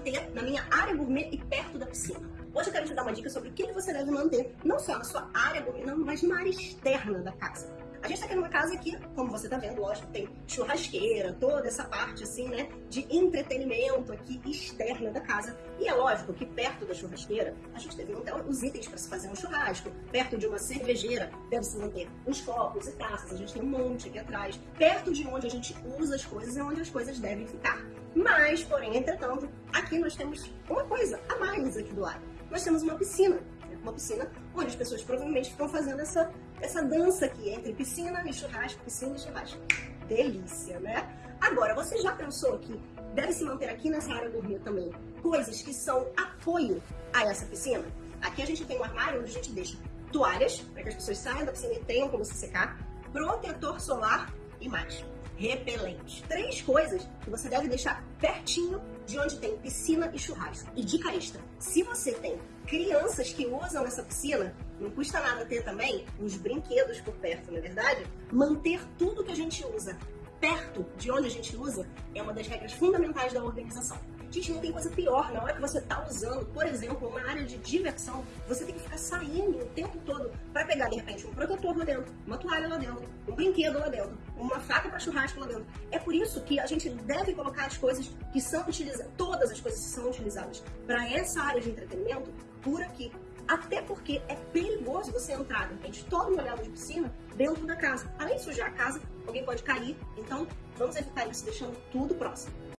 manter na minha área gourmet e perto da piscina. Hoje eu quero te dar uma dica sobre o que você deve manter, não só na sua área gourmet, mas na área externa da casa. A gente tá aqui numa casa que, como você tá vendo, lógico, tem churrasqueira, toda essa parte, assim, né, de entretenimento aqui externa da casa. E é lógico que perto da churrasqueira, a gente deve manter os itens para se fazer um churrasco. Perto de uma cervejeira, deve se manter os copos e taças. A gente tem um monte aqui atrás. Perto de onde a gente usa as coisas é onde as coisas devem ficar. Mas, porém, entretanto, aqui nós temos uma coisa a mais aqui do lado. Nós temos uma piscina uma piscina onde as pessoas provavelmente ficam fazendo essa, essa dança aqui entre piscina e churrasco, piscina e churrasco. Delícia, né? Agora, você já pensou que deve se manter aqui nessa área gourmet também coisas que são apoio a essa piscina? Aqui a gente tem um armário onde a gente deixa toalhas, para que as pessoas saiam da piscina e tenham como se secar, protetor solar e mais, repelente. Três coisas que você deve deixar pertinho de onde tem piscina e churrasco. E dica extra, se você tem crianças que usam essa piscina, não custa nada ter também uns brinquedos por perto, não é verdade? Manter tudo que a gente usa perto de onde a gente usa é uma das regras fundamentais da organização. Gente, não tem coisa pior. Na hora que você está usando, por exemplo, uma área de diversão, você tem que ficar saindo o tempo todo para pegar, de repente, um protetor lá dentro, uma toalha lá dentro, um brinquedo lá dentro, uma faca para churrasco lá dentro. É por isso que a gente deve colocar as coisas que são utilizadas, todas as coisas que são utilizadas para essa área de entretenimento por aqui. Até porque é perigoso você entrar, de repente, todo molhado de piscina dentro da casa. Além de sujar a casa, alguém pode cair. Então, vamos evitar isso deixando tudo próximo.